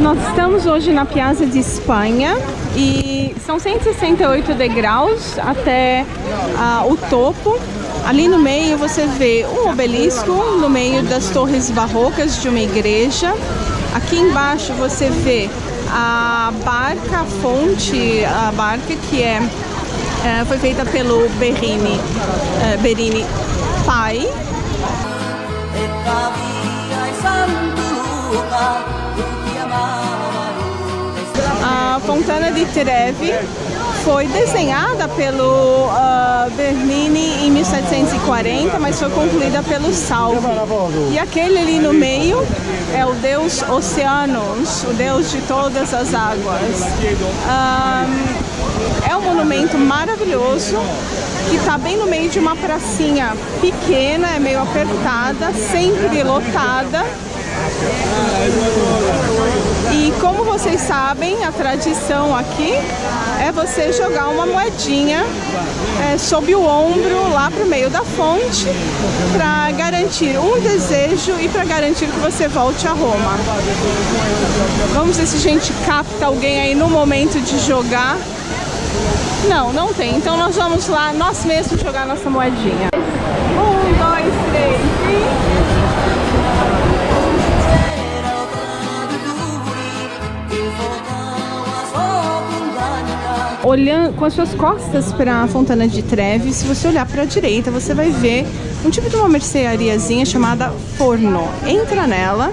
Nós estamos hoje na Piazza de Espanha e são 168 degraus até uh, o topo. Ali no meio você vê um obelisco no meio das torres barrocas de uma igreja. Aqui embaixo você vê a barca, a fonte, a barca que é, é foi feita pelo Berini, é, Berini pai. Fontana di Trevi foi desenhada pelo uh, Bernini em 1740, mas foi concluída pelo Salvi. E aquele ali no meio é o deus Oceanos, o deus de todas as águas. Um, é um monumento maravilhoso que está bem no meio de uma pracinha pequena, é meio apertada, sempre lotada. E como vocês sabem, a tradição aqui é você jogar uma moedinha é, sob o ombro lá para o meio da fonte para garantir um desejo e para garantir que você volte a Roma. Vamos ver se a gente capta alguém aí no momento de jogar. Não, não tem. Então nós vamos lá, nós mesmos jogar nossa moedinha. Olhando com as suas costas para a Fontana de Trevi, se você olhar para a direita, você vai ver um tipo de uma merceariazinha chamada Forno. Entra nela,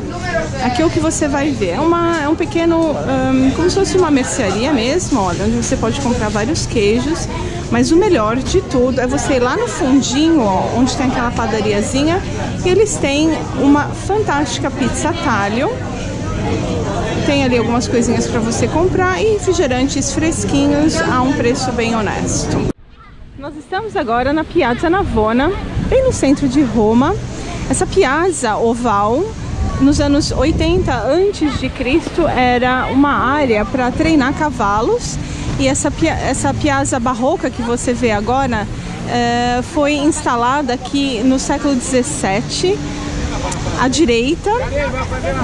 aqui é o que você vai ver. É, uma, é um pequeno, um, como se fosse uma mercearia mesmo, olha, onde você pode comprar vários queijos. Mas o melhor de tudo é você ir lá no fundinho, ó, onde tem aquela padariazinha, e eles têm uma fantástica pizza talho tem ali algumas coisinhas para você comprar e refrigerantes fresquinhos a um preço bem honesto. Nós estamos agora na Piazza Navona, bem no centro de Roma. Essa piazza oval, nos anos 80 antes de Cristo, era uma área para treinar cavalos. E essa, essa piazza barroca que você vê agora é, foi instalada aqui no século 17 à direita,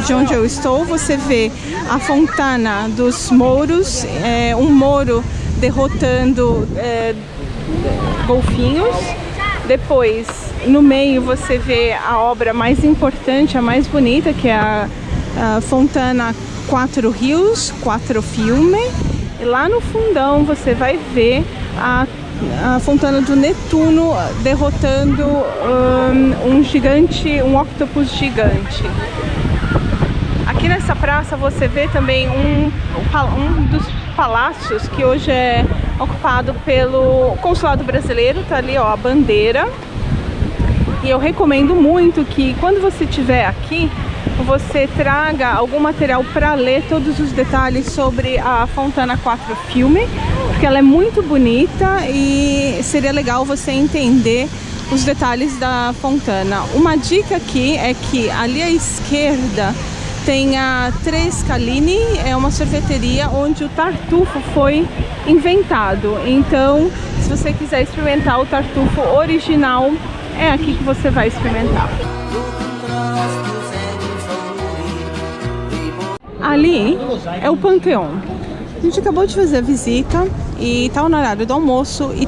de onde eu estou, você vê a Fontana dos Mouros, é, um mouro derrotando é, golfinhos. Depois, no meio, você vê a obra mais importante, a mais bonita, que é a, a Fontana Quatro Rios, Quatro Fiume. E lá no fundão você vai ver a a Fontana do Netuno derrotando um, um gigante, um octopus gigante. Aqui nessa praça você vê também um, um dos palácios que hoje é ocupado pelo consulado brasileiro, tá ali ó, a bandeira. E eu recomendo muito que quando você estiver aqui, você traga algum material para ler todos os detalhes sobre a Fontana 4 Filme, porque ela é muito bonita e seria legal você entender os detalhes da Fontana. Uma dica aqui é que ali à esquerda tem a Trescalini, é uma sorveteria onde o tartufo foi inventado. Então, se você quiser experimentar o tartufo original, é aqui que você vai experimentar. Ali é o Panteão. A gente acabou de fazer a visita e está no horário do almoço e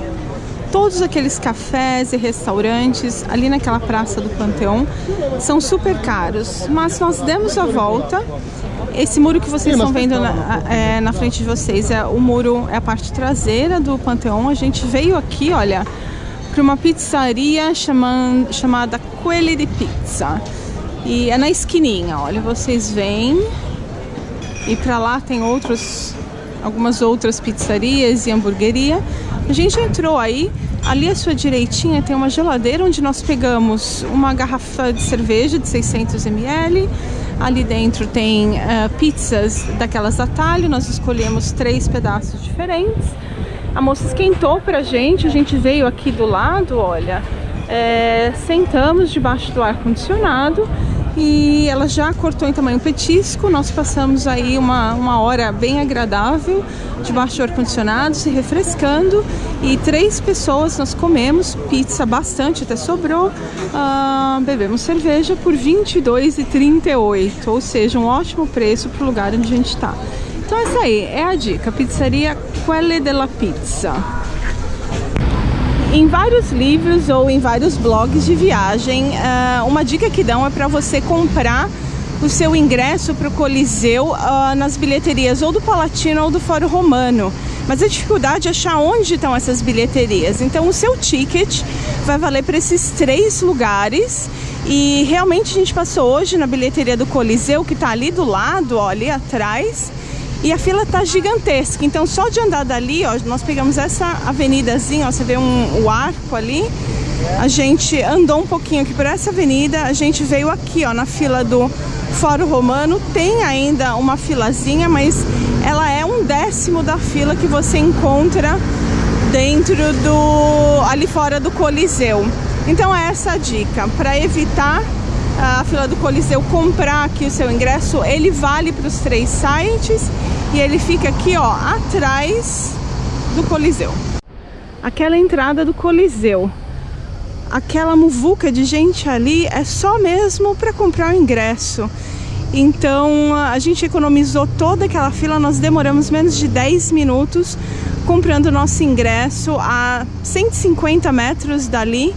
todos aqueles cafés e restaurantes ali naquela praça do Panteão são super caros, mas nós demos a volta. Esse muro que vocês estão vendo na, é, na frente de vocês é o muro, é a parte traseira do Panteão. A gente veio aqui, olha, para uma pizzaria chamando, chamada Quelli de Pizza. E é na esquininha, olha, vocês vêm e para lá tem outros, algumas outras pizzarias e hamburgueria. A gente entrou aí, ali à sua direitinha tem uma geladeira onde nós pegamos uma garrafa de cerveja de 600 ml. Ali dentro tem uh, pizzas daquelas a talho, nós escolhemos três pedaços diferentes. A moça esquentou pra gente, a gente veio aqui do lado, olha, é, sentamos debaixo do ar-condicionado e ela já cortou em tamanho petisco. Nós passamos aí uma, uma hora bem agradável, debaixo do ar-condicionado, se refrescando. E três pessoas nós comemos pizza bastante, até sobrou. Uh, bebemos cerveja por R$ 22,38, ou seja, um ótimo preço para o lugar onde a gente está. Então essa aí é a dica, pizzaria Quelle della Pizza. Em vários livros ou em vários blogs de viagem, uh, uma dica que dão é para você comprar o seu ingresso para o Coliseu uh, nas bilheterias ou do Palatino ou do Fórum Romano. Mas a dificuldade é achar onde estão essas bilheterias. Então o seu ticket vai valer para esses três lugares. E realmente a gente passou hoje na bilheteria do Coliseu, que está ali do lado, ó, ali atrás. E a fila tá gigantesca, então só de andar dali, ó, nós pegamos essa avenidazinha, ó, você vê um, o arco ali, a gente andou um pouquinho aqui por essa avenida, a gente veio aqui, ó, na fila do Fórum Romano, tem ainda uma filazinha, mas ela é um décimo da fila que você encontra dentro do, ali fora do Coliseu. Então é essa a dica, para evitar a fila do Coliseu comprar aqui o seu ingresso, ele vale para os três sites e ele fica aqui, ó, atrás do Coliseu. Aquela entrada do Coliseu, aquela muvuca de gente ali é só mesmo para comprar o ingresso. Então a gente economizou toda aquela fila, nós demoramos menos de 10 minutos comprando o nosso ingresso a 150 metros dali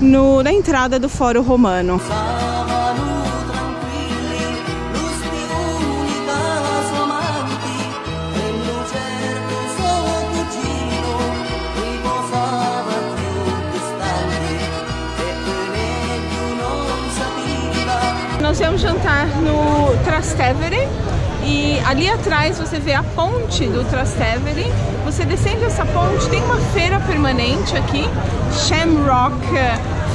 no, na entrada do Fórum Romano. Nós vamos jantar no Trastevere e ali atrás você vê a ponte do Trastevere. Você descendo essa ponte, tem uma feira permanente aqui, Shamrock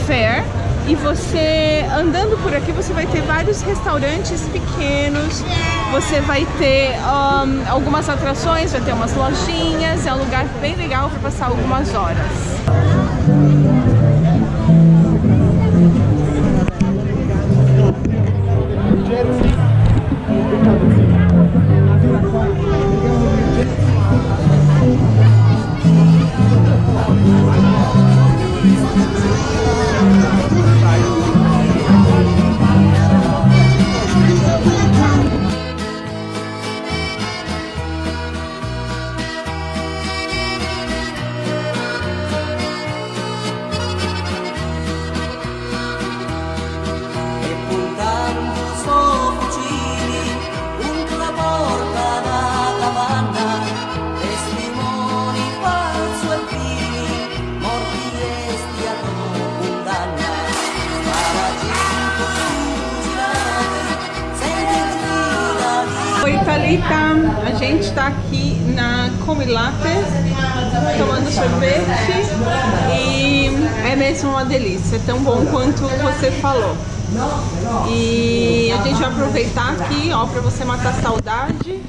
Fair. E você, andando por aqui, você vai ter vários restaurantes pequenos, você vai ter um, algumas atrações, vai ter umas lojinhas, é um lugar bem legal para passar algumas horas. Thalita, a gente está aqui na Comilate tomando sorvete e é mesmo uma delícia, é tão bom quanto você falou. E a gente vai aproveitar aqui, ó, para você matar a saudade.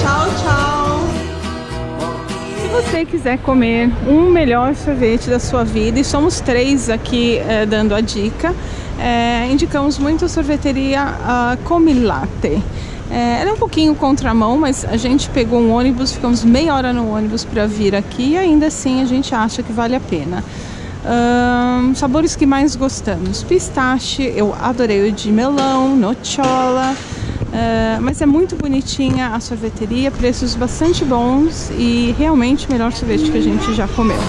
Tchau, tchau você quiser comer um melhor sorvete da sua vida, e somos três aqui é, dando a dica, é, indicamos muito a sorveteria a Comilate. É, ela é um pouquinho contramão, mas a gente pegou um ônibus, ficamos meia hora no ônibus para vir aqui e ainda assim a gente acha que vale a pena. Sabores que mais gostamos: pistache, eu adorei o de melão, nocciola. Uh, mas é muito bonitinha a sorveteria, preços bastante bons e realmente o melhor sorvete que a gente já comeu.